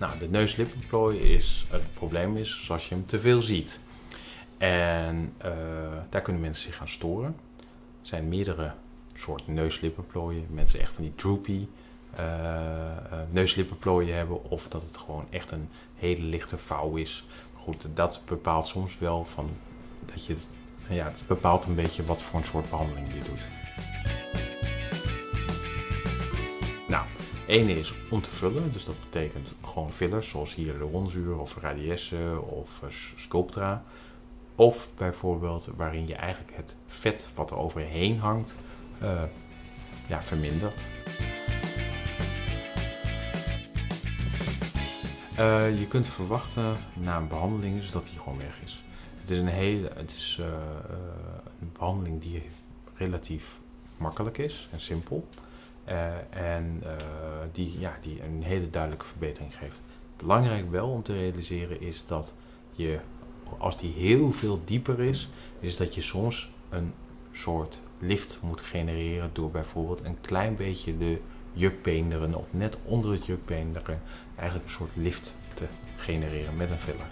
Nou, de neuslippenplooi is, het probleem is zoals je hem te veel ziet. En uh, daar kunnen mensen zich gaan storen. Er zijn meerdere soorten neuslippenplooien. Mensen echt van die droopy uh, uh, neuslippenplooien hebben. Of dat het gewoon echt een hele lichte vouw is. Goed, dat bepaalt soms wel van dat je, ja, het bepaalt een beetje wat voor een soort behandeling je doet. Nou, ene is om te vullen, dus dat betekent gewoon fillers, zoals hier de ronzuur of radiesse of Sculptra. Of bijvoorbeeld waarin je eigenlijk het vet wat er overheen hangt, uh, ja, vermindert. Uh, je kunt verwachten na een behandeling is dat die gewoon weg is. Het is een hele, het is een behandeling die relatief makkelijk is en simpel. En die, ja, die een hele duidelijke verbetering geeft. Belangrijk wel om te realiseren is dat je als die heel veel dieper is, is dat je soms een soort lift moet genereren door bijvoorbeeld een klein beetje de jukbeenderen of net onder het jukbeenderen eigenlijk een soort lift te genereren met een filler.